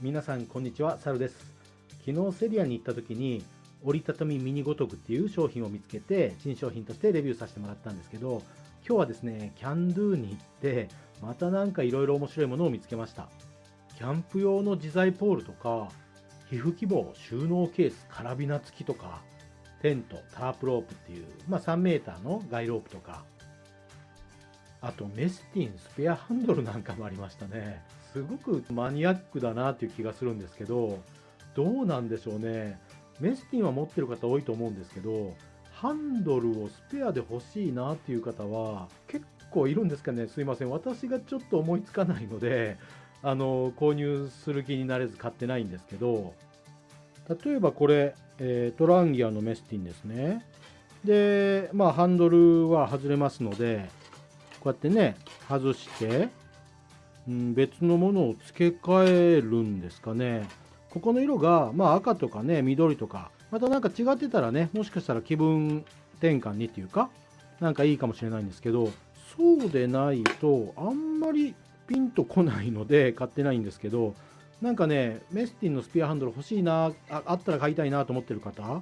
皆さんこんにちは、サルです。昨日セリアに行った時に折りたたみミニごとくっていう商品を見つけて新商品としてレビューさせてもらったんですけど今日はですね、キャンドゥに行ってまたなんかいろいろ面白いものを見つけました。キャンプ用の自在ポールとか皮膚希望収納ケースカラビナ付きとかテントタープロープっていう、まあ、3メーターのガイロープとかあとメスティンスペアハンドルなんかもありましたねすごくマニアックだなっていう気がするんですけどどうなんでしょうね。メスティンは持ってる方多いと思うんですけどハンドルをスペアで欲しいなっていう方は結構いるんですかね。すいません。私がちょっと思いつかないのであの購入する気になれず買ってないんですけど例えばこれ、えー、トランギアのメスティンですね。でまあハンドルは外れますのでこうやってね外して、うん、別のものを付け替えるんですかね。ここの色が、まあ、赤とかね緑とかまたなんか違ってたらねもしかしたら気分転換にっていうかなんかいいかもしれないんですけどそうでないとあんまりピンとこないので 買ってないんですけどなんかねメスティンのスピアハンドル欲しいなああったら買いたいなと思ってる方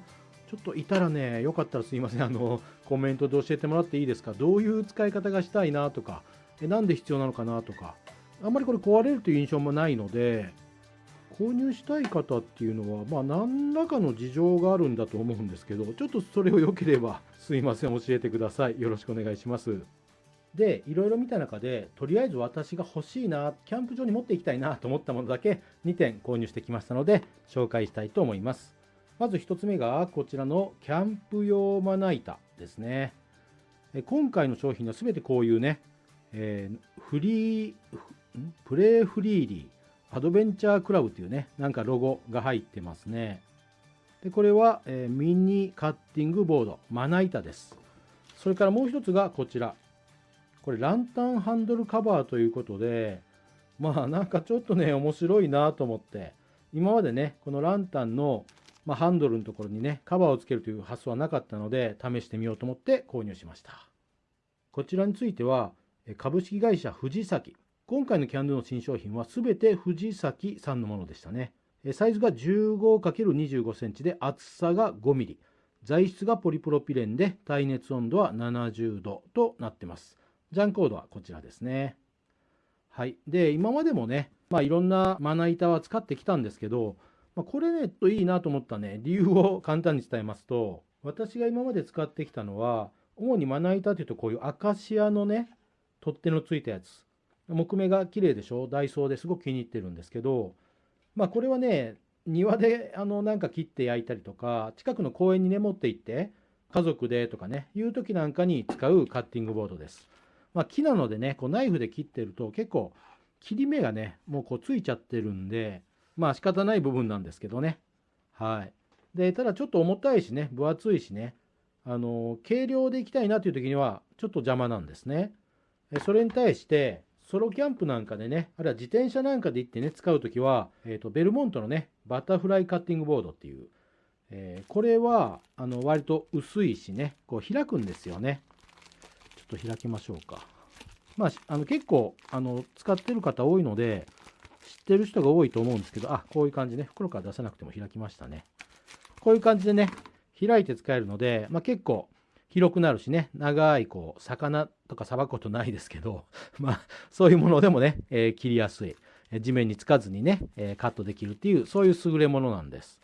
ちょっといたらね、よかったらすいません、あの、コメントで教えてもらっていいですか？どういう使い方がしたいなとか、えなんで必要なのかなとか、あんまりこれ壊れるという印象もないので、購入したい方っていうのは、まあ、何らかの事情があるんだと思うんですけど、ちょっとそれを良ければ、すいません、教えてください。よろしくお願いします。で、いろいろ見た中で、とりあえず私が欲しいな、キャンプ場に持っていきたいなと思ったものだけ2点購入してきましたので、紹介したいと思います。まず1つ目がこちらのキャンプ用まな板ですね。今回の商品は全てこういうね、えー、フリー、プレイフリーリー、アドベンチャークラブというね、なんかロゴが入ってますね。で、これは、えー、ミニカッティングボード、まな板です。それからもう一つがこちら。これランタンハンドルカバーということで、まあなんかちょっとね、面白いなと思って、今までね、このランタンのまあ、ハンドルのところにね、カバーをつけるという発想はなかったので、試してみようと思って購入しました。こちらについては、株式会社藤崎。今回のキャンドゥの新商品は全て藤崎さんのものでしたね。サイズが 15×25 センチで厚さが5ミリ。材質がポリプロピレンで耐熱温度は70度となってます。ジャンコードはこちらですね。はい。で、今までもね、まあいろんなまな板は使ってきたんですけど、まあ、これね、といいなと思ったね、理由を簡単に伝えますと、私が今まで使ってきたのは、主にまな板というとこういうアカシアのね、取っ手のついたやつ。木目が綺麗でしょ？ダイソーですごく気に入ってるんですけど、まあこれはね、庭であのなんか切って焼いたりとか、近くの公園にね持って行って、家族でとかね、いう時なんかに使うカッティングボードです。まあ木なのでね、こうナイフで切ってると結構切り目がね、もうこうついちゃってるんで、まあ仕方ない部分なんですけどね。はい。で、ただちょっと重たいしね、分厚いしね、あの、軽量で行きたいなという時には、ちょっと邪魔なんですね。それに対して、ソロキャンプなんかでね、あるいは自転車なんかで行ってね、使う時は、えっ、ー、と、ベルモントのね、バタフライカッティングボードっていう、えー、これは、あの、割と薄いしね、こう開くんですよね。ちょっと開きましょうか。まあ、あの結構、あの、使ってる方多いので、知ってる人が多いと思うんですけど、あ、こういう感じね。袋から出さなくても開きましたね。こういう感じでね、開いて使えるので、まあ、結構広くなるしね、長いこう、魚とかさばくことないですけど、まあ、そういうものでもね、えー、切りやすい。地面につかずにね、えー、カットできるっていう、そういう優れものなんです。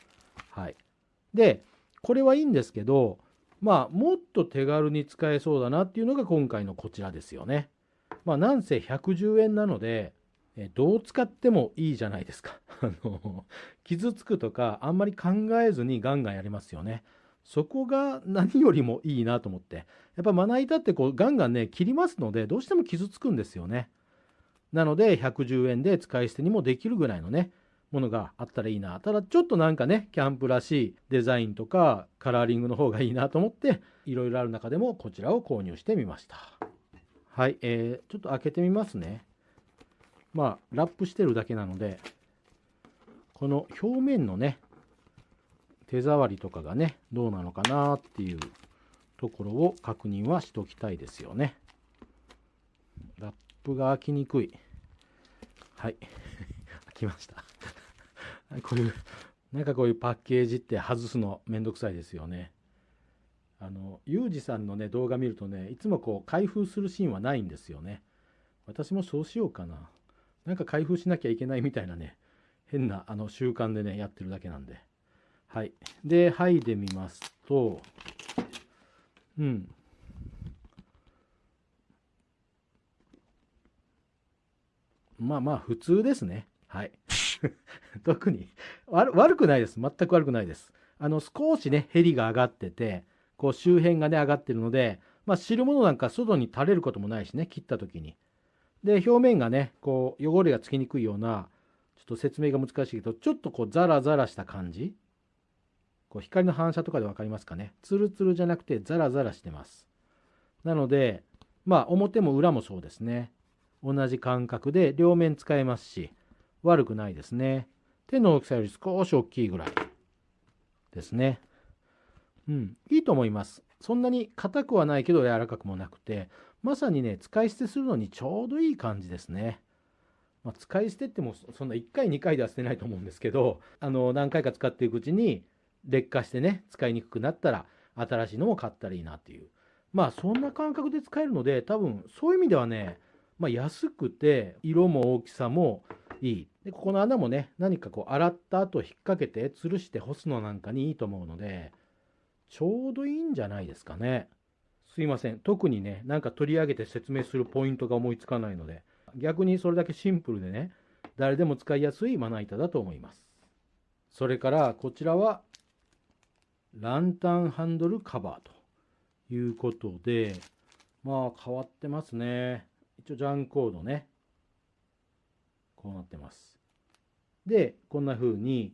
はい。で、これはいいんですけど、まあ、もっと手軽に使えそうだなっていうのが今回のこちらですよね。まあ、なんせ110円なので、えどう使ってもいいじゃないですか。あの傷つくとかあんまり考えずにガンガンやりますよね。そこが何よりもいいなと思って。やっぱまな板ってこうガンガンね切りますのでどうしても傷つくんですよね。なので110円で使い捨てにもできるぐらいのねものがあったらいいな。ただちょっとなんかねキャンプらしいデザインとかカラーリングの方がいいなと思っていろいろある中でもこちらを購入してみました。はい、えー、ちょっと開けてみますね。まあラップしてるだけなのでこの表面のね手触りとかがねどうなのかなっていうところを確認はしておきたいですよねラップが開きにくいはい 開きましたこういう、なんかこういうパッケージって外すのめんどくさいですよね。あの、ユージさんのね、動画見るとね、いつもこう開封するシーンはないんですよね。私もそうしようかな。なんか開封しなきゃいけないみたいなね、変なあの習慣でね、やってるだけなんで。はい。で、剥いでみますと、うん。まあまあ、普通ですね。はい。特に悪、悪くないです。全く悪くないです。あの、少しね、ヘリが上がってて、こう周辺がね、上がってるので、まあ、汁物なんか外に垂れることもないしね、切った時に。で、表面がね、こう、汚れがつきにくいような、ちょっと説明が難しいけど、ちょっとこう、ザラザラした感じ。こう光の反射とかで分かりますかね？ツルツルじゃなくてザラザラしてます。なので、まあ表も裏もそうですね。同じ感覚で両面使えますし、悪くないですね。手の大きさより少し大きいぐらいですね。うん、いいと思います。そんなに硬くはないけど柔らかくもなくて、まさにね、使い捨てするのにちょうどいい感じですね。まあ、使い捨てってもそんな1回2回では捨てないと思うんですけど、あの何回か使っていくうちに劣化してね、使いにくくなったら、新しいのも買ったらいいなっていう。まあ、そんな感覚で使えるので、多分、そういう意味ではね、まあ、安くて、色も大きさもいい。で、ここの穴もね、何かこう、洗った後引っ掛けて、吊るして干すのなんかにいいと思うので、ちょうどいいんじゃないですかね。すいません。特にね、なんか取り上げて説明するポイントが思いつかないので、逆にそれだけシンプルでね、誰でも使いやすいまな板だと思います。それから、こちらはランタンハンドルカバーということで、まあ変わってますね。一応ジャンコードね。こうなってます。で、こんな風に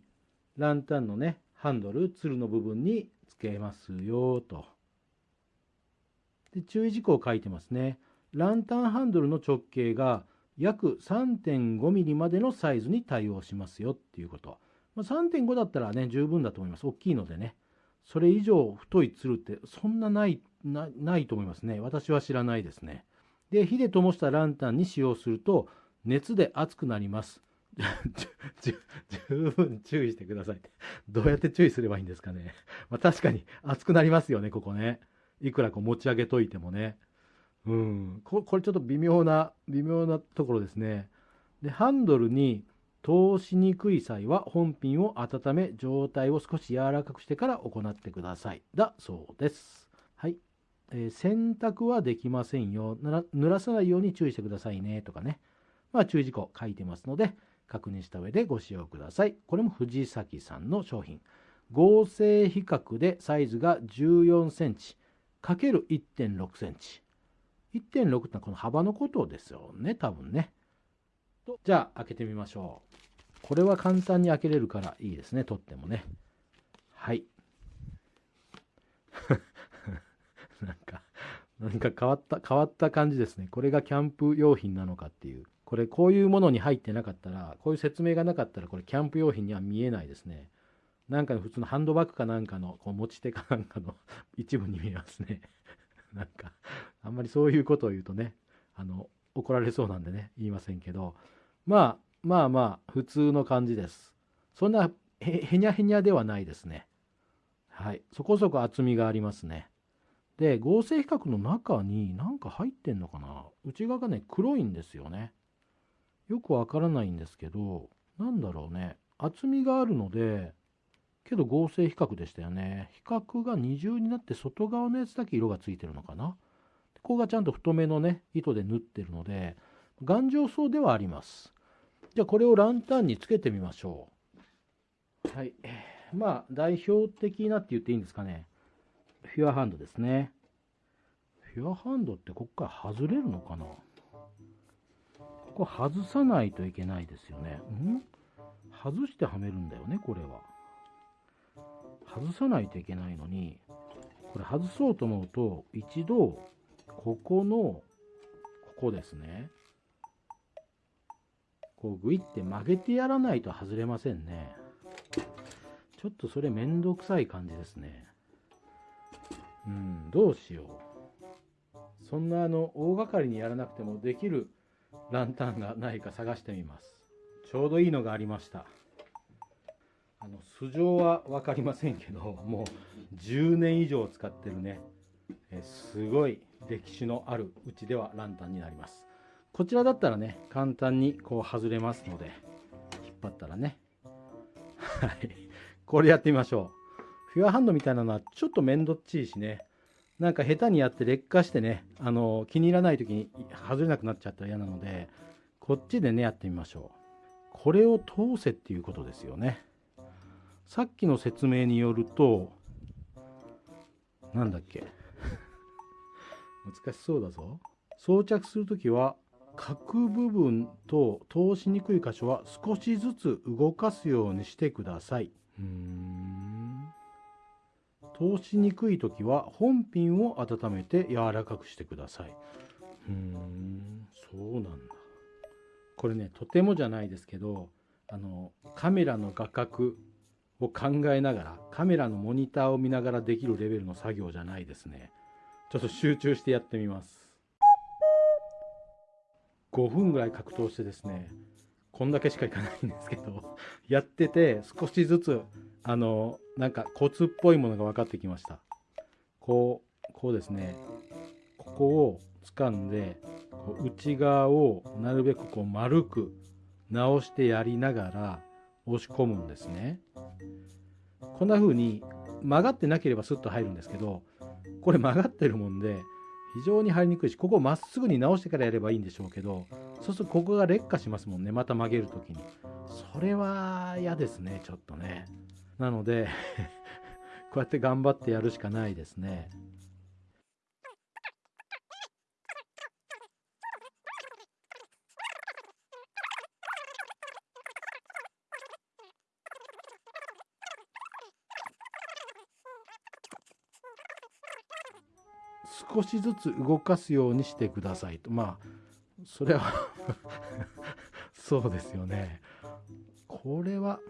ランタンのね、ハンドル、ツルの部分につけますよと。で、注意事項を書いてますね。ランタンハンドルの直径が約 3.5mm までのサイズに対応しますよっていうこと。まあ、3.5だったらね、十分だと思います。大きいのでね。それ以上太いつるってそんなないなないと思いますね。私は知らないですね。で、火で灯したランタンに使用すると熱で熱くなります。十分注意してください。どうやって注意すればいいんですかね。まあ、確かに熱くなりますよね、ここね。いくらこう持ち上げといてもね。うん。これちょっと微妙な、微妙なところですね。で、ハンドルに通しにくい際は本品を温め状態を少し柔らかくしてから行ってください。だそうです。はい。えー、洗濯はできませんよ。濡らさないように注意してくださいね。とかね。まあ注意事項書いてますので、確認した上でご使用ください。これも藤崎さんの商品。合成比較でサイズが14センチ ×1.6 センチ。1.6ってのはこの幅のことですよね、多分ね。と、じゃあ開けてみましょう。これは簡単に開けれるからいいですね、取ってもね。はい。なんか、なんか変わった、変わった感じですね。これがキャンプ用品なのかっていう。これ、こういうものに入ってなかったら、こういう説明がなかったら、これキャンプ用品には見えないですね。なんか普通のハンドバッグかなんかの、こう持ち手かなんかの一部に見えますね。なんか、あんまりそういうことを言うとね、あの、怒られそうなんでね、言いませんけど、まあ、まあまあ、普通の感じです。そんなへ、にゃへにゃではないですね。はい。そこそこ厚みがありますね。で、合成比較の中に何か入ってんのかな？内側がね、黒いんですよね。よくわからないんですけど、なんだろうね。厚みがあるので、けど合成比較でしたよね。比較が二重になって外側のやつだけ色がついてるのかな？ここがちゃんと太めのね、糸で縫ってるので、頑丈そうではあります。じゃあこれをランタンにつけてみましょう。はい。まあ、代表的なって言っていいんですかね。フュアハンドですね。フュアハンドってこっから外れるのかなここ外さないといけないですよね。ん？外してはめるんだよね、これは。外さないといけないのに、これ外そうと思うと、一度、ここの、ここですね。こうグイって曲げてやらないと外れませんね。ちょっとそれめんどくさい感じですね。うん、どうしよう。そんなあの、大掛かりにやらなくてもできるランタンがないか探してみます。ちょうどいいのがありました。あの素性は分かりませんけどもう10年以上使ってるねえすごい歴史のあるうちではランタンになりますこちらだったらね簡単にこう外れますので引っ張ったらね。はい。これやってみましょう。フィアハンドみたいなのはちょっと面倒っちいしね。なんか下手にやって劣化してねあの気に入らない時に外れなくなっちゃったら嫌なのでこっちでねやってみましょう。これを通せっていうことですよね。さっきの説明によるとなんだっけ。難しそうだぞ。装着するときは角部分と通しにくい箇所は少しずつ動かすようにしてください。うん通しにくい時は本ピンを温めて柔らかくしてください。うーんそうなんだ。これねとてもじゃないですけどあのカメラの画角を考えながらカメラのモニターを見ながらできるレベルの作業じゃないですね。ちょっと集中してやってみます。5分ぐらい格闘してですねこんだけしかいかないんですけど やってて少しずつあのなんかコツっぽいものが分かってきました。こうこうですね。ここを掴んでこう内側をなるべくこう丸く直してやりながら押し込むんですね。こんな風に曲がってなければスッと入るんですけどこれ曲がってるもんで非常に入りにくいしここをまっすぐに直してからやればいいんでしょうけどそうするとここが劣化しますもんねまた曲げる時に。それは嫌ですねちょっとね。なので こうやって頑張ってやるしかないですね。少しずつ動かすようにしてくださいと。まあそれは そうですよね。これは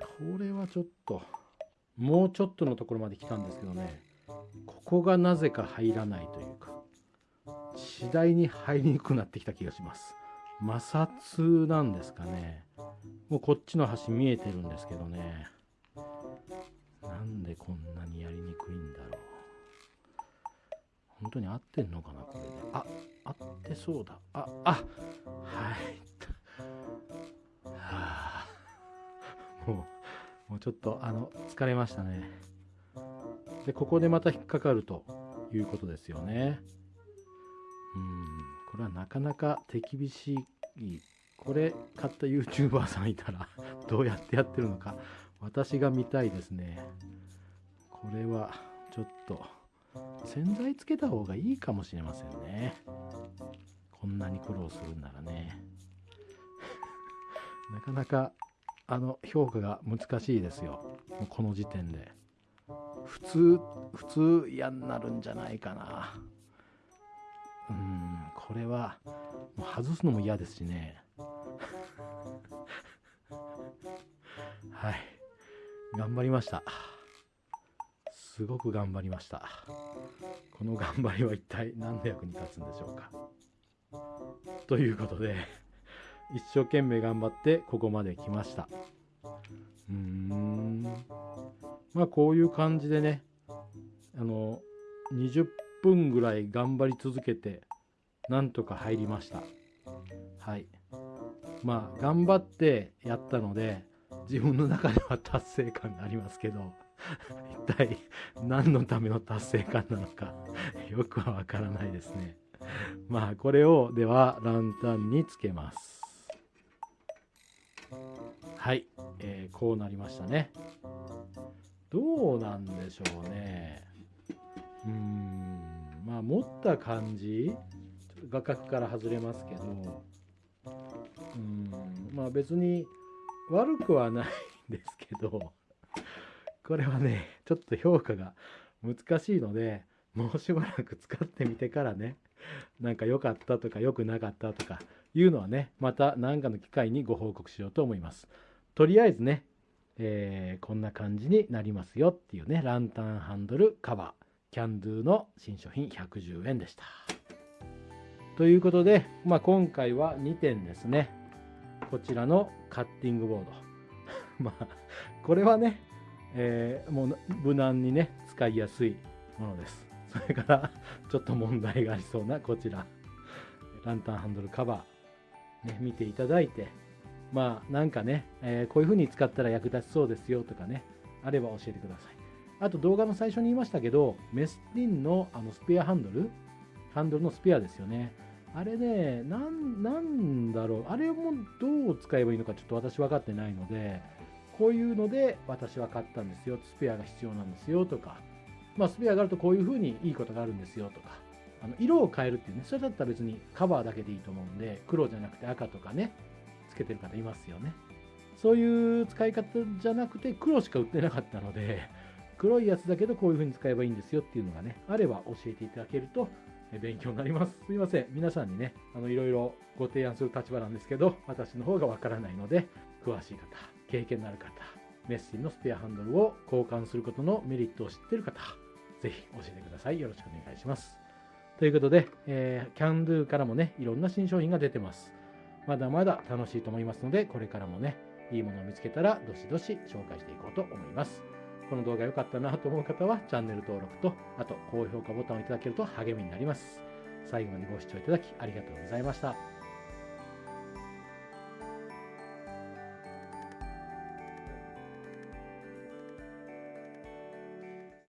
これはちょっともうちょっとのところまで来たんですけどね。ここがなぜか入らないというか次第に入りにくくなってきた気がします。摩擦なんですかね。もうこっちの端見えてるんですけどね。なんでこんなにやりにくいんだろう。本当に合ってんのかなこれであ合ってそうだ。ああはい。は あもうもうちょっとあの疲れましたね。でここでまた引っかかるということですよね。うん。これはなかなか手厳しい。これ買った YouTuber さんいたら どうやってやってるのか私が見たいですね。これはちょっと。洗剤つけた方がいいかもしれませんね。こんなに苦労するんならね。なかなかあの評価が難しいですよ。この時点で。普通普通嫌になるんじゃないかな。うんこれはもう外すのも嫌ですしね。はい。頑張りました。すごく頑張りました。この頑張りは一体何の役に立つんでしょうか？ということで一生懸命頑張ってここまで来ました。うーん。まあこういう感じでねあの20分ぐらい頑張り続けてなんとか入りました。はい。まあ頑張ってやったので自分の中では達成感がありますけど。一体何のための達成感なのかよくはわからないですね。まあこれをではランタンにつけます。はい、えー、こうなりましたね。どうなんでしょうね。うーん。まあ持った感じ画角から外れますけどうん。まあ別に悪くはないんですけどこれはねちょっと評価が難しいのでもうしばらく使ってみてからねなんか良かったとか良くなかったとかいうのはねまた何かの機会にご報告しようと思います。とりあえずね、えー、こんな感じになりますよっていうねランタンハンドルカバーキャンドゥの新商品110円でした。ということで、まあ、今回は2点ですね。こちらのカッティングボード。まあ、これはね、えー、もう無難にね、使いやすいものです。それから、ちょっと問題がありそうなこちら、ランタンハンドルカバー、ね、見ていただいて、まあ、なんかね、えー、こういう風に使ったら役立ちそうですよとかね、あれば教えてください。あと動画の最初に言いましたけど、メスティンのあのスペアハンドル、ハンドルのスペアですよね。あれね、なん、なんだろう。あれもどう使えばいいのかちょっと私分かってないので、こういうので私は買ったんですよ。スペアが必要なんですよとか、まあ、スペアがあるとこういう風にいいことがあるんですよとか、あの色を変えるっていうね、それだったら別にカバーだけでいいと思うんで、黒じゃなくて赤とかね、つけてる方いますよね。そういう使い方じゃなくて黒しか売ってなかったので、黒いやつだけどこういう風に使えばいいんですよっていうのがね、あれば教えていただけると勉強になります。すいません。皆さんにね、あの、いろいろご提案する立場なんですけど、私の方がわからないので、詳しい方、経験のある方、メッシンのスペアハンドルを交換することのメリットを知っている方、ぜひ教えてください。よろしくお願いします。ということで、えー、キャンドゥからもね、いろんな新商品が出てます。まだまだ楽しいと思いますので、これからもね、いいものを見つけたら、どしどし紹介していこうと思います。この動画良かったなと思う方はチャンネル登録と、あと高評価ボタンをいただけると励みになります。最後までご視聴いただきありがとうございました。